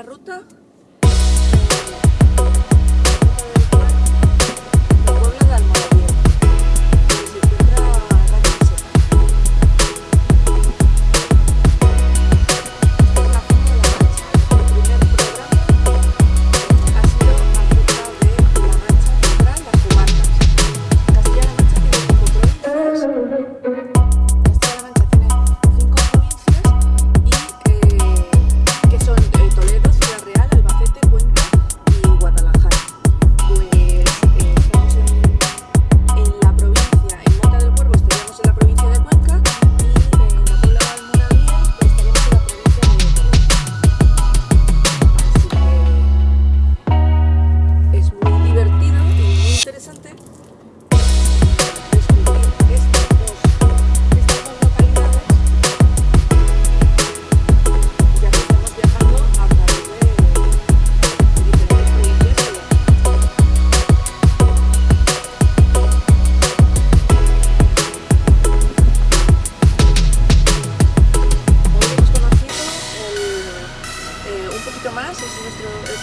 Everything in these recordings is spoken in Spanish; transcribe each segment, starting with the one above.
la ruta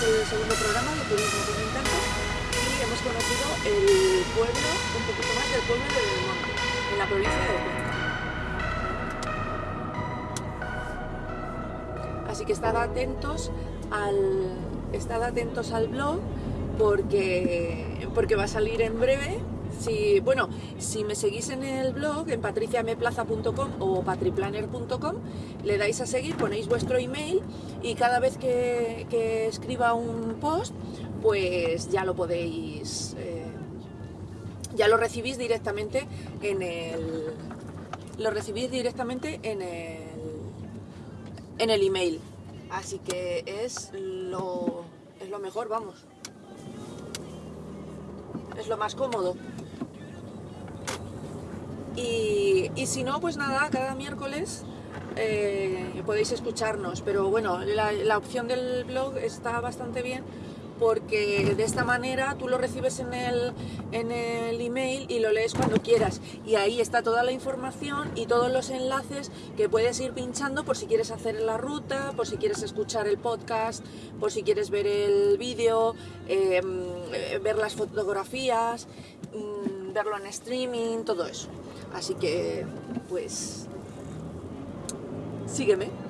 el segundo programa de Turismo con y hemos conocido el pueblo, un poquito más del pueblo de Belmonte, en la provincia de Cuenca. Así que estad atentos al, estad atentos al blog porque, porque va a salir en breve si, bueno, si me seguís en el blog, en patriciameplaza.com o patriplanner.com, le dais a seguir, ponéis vuestro email y cada vez que, escriba un post, pues ya lo podéis, eh, ya lo recibís directamente en el, lo recibís directamente en el, en el email. Así que es lo, es lo mejor, vamos. Es lo más cómodo. Y, y si no, pues nada, cada miércoles eh, podéis escucharnos. Pero bueno, la, la opción del blog está bastante bien porque de esta manera tú lo recibes en el, en el email y lo lees cuando quieras. Y ahí está toda la información y todos los enlaces que puedes ir pinchando por si quieres hacer la ruta, por si quieres escuchar el podcast, por si quieres ver el vídeo, eh, ver las fotografías, mm, verlo en streaming, todo eso. Así que, pues, sígueme.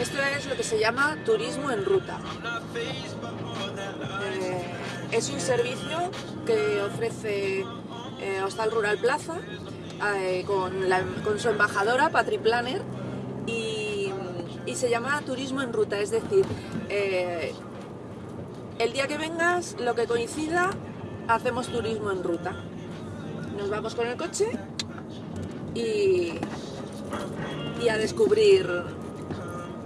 Esto es lo que se llama turismo en ruta. Eh, es un servicio que ofrece eh, Hostal Rural Plaza eh, con, su embajadora, Patri Planner, y, se llama Turismo en Ruta, es decir, el día que vengas, lo que coincida, hacemos turismo en ruta. Nos vamos con el coche y, y a descubrir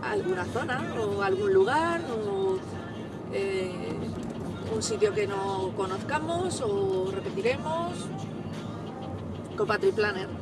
alguna zona o algún lugar o eh, un sitio que no conozcamos o repetiremos con Patri Planner.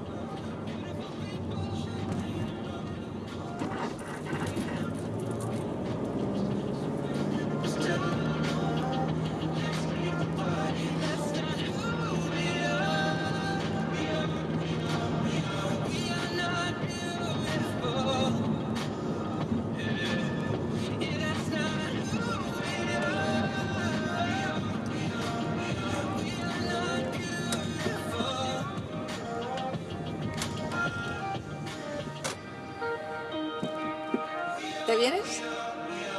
¿Te vienes?